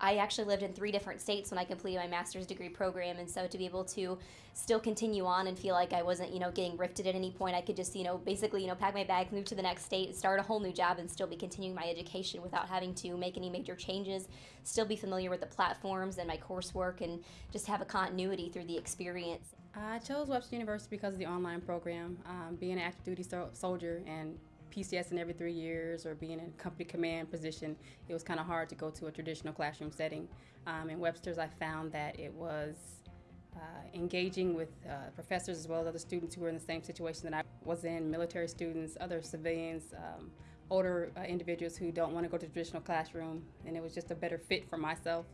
I actually lived in three different states when I completed my master's degree program, and so to be able to still continue on and feel like I wasn't, you know, getting rifted at any point, I could just, you know, basically, you know, pack my bags, move to the next state, start a whole new job, and still be continuing my education without having to make any major changes. Still be familiar with the platforms and my coursework, and just have a continuity through the experience. I chose Webster University because of the online program. Um, being an active duty so- soldier and PCS in every three years or being in a company command position, it was kind of hard to go to a traditional classroom setting. Um, in Webster's, I found that it was uh, engaging with uh, professors as well as other students who were in the same situation that I was in, military students, other civilians, um, older uh, individuals who don't want to go to traditional classroom, and it was just a better fit for myself.